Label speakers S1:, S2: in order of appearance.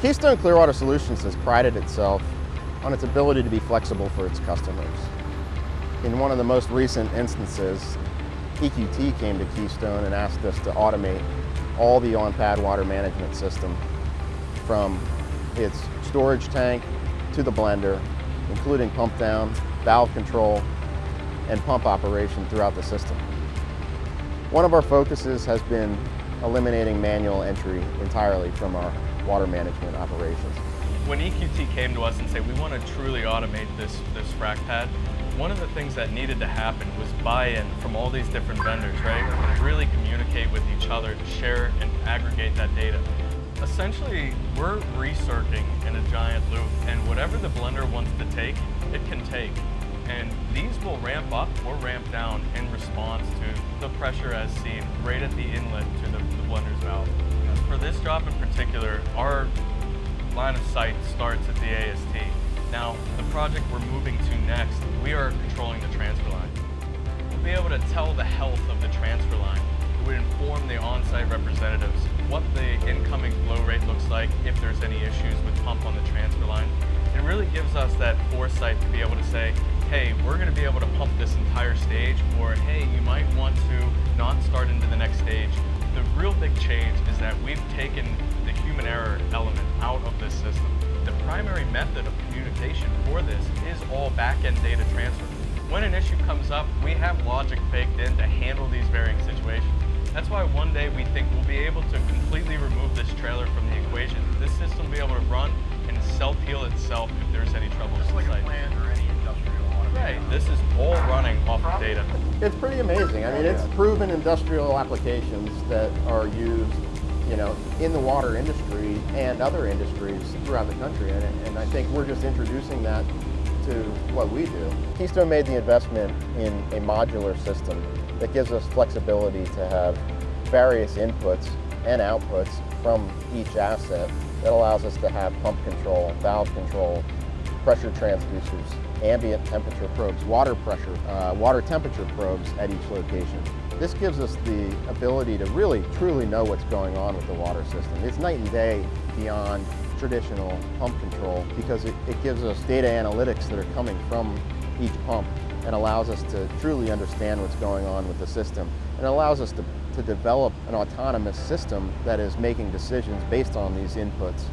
S1: Keystone Clearwater Solutions has prided itself on its ability to be flexible for its customers. In one of the most recent instances, EQT came to Keystone and asked us to automate all the on-pad water management system from its storage tank to the blender, including pump down, valve control, and pump operation throughout the system. One of our focuses has been eliminating manual entry entirely from our water management operations.
S2: When EQT came to us and said, we want to truly automate this, this frac pad, one of the things that needed to happen was buy-in from all these different vendors, right? Really communicate with each other, share and aggregate that data. Essentially, we're recircing in a giant loop, and whatever the blender wants to take, it can take. And these will ramp up or ramp down in response to the pressure as seen right at the inlet to the, the blender's valve. For this job in particular, our line of sight starts at the AST. Now, the project we're moving to next, we are controlling the transfer line. We'll be able to tell the health of the transfer line. It would inform the on-site representatives what the incoming flow rate looks like, if there's any issues with pump on the transfer line. It really gives us that foresight to be able to say, hey, we're going to be able to pump this entire stage, or hey, you might want to not start into the next stage. The real big change is that we've taken the human error element out of this system. The primary method of communication for this is all back-end data transfer. When an issue comes up, we have logic baked in to handle these varying situations. That's why one day we think we'll be able to completely remove this trailer from the equation. This system will be able to run and self-heal itself this is all running off of data.
S1: It's pretty amazing. I mean, it's proven industrial applications that are used, you know, in the water industry and other industries throughout the country. And, and I think we're just introducing that to what we do. Keystone made the investment in a modular system that gives us flexibility to have various inputs and outputs from each asset that allows us to have pump control, valve control, pressure transducers, ambient temperature probes, water pressure, uh, water temperature probes at each location. This gives us the ability to really, truly know what's going on with the water system. It's night and day beyond traditional pump control because it, it gives us data analytics that are coming from each pump and allows us to truly understand what's going on with the system. And allows us to, to develop an autonomous system that is making decisions based on these inputs